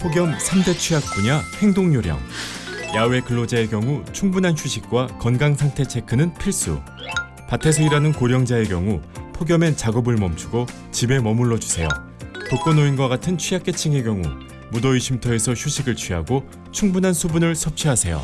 폭염 3대 취약 분야 행동 요령. 야외 근로자의 경우 충분한 휴식과 건강 상태 체크는 필수. 밭에서 일하는 고령자의 경우 폭염엔 작업을 멈추고 집에 머물러 주세요. 독거노인과 같은 취약계층의 경우 무더위 쉼터에서 휴식을 취하고 충분한 수분을 섭취하세요.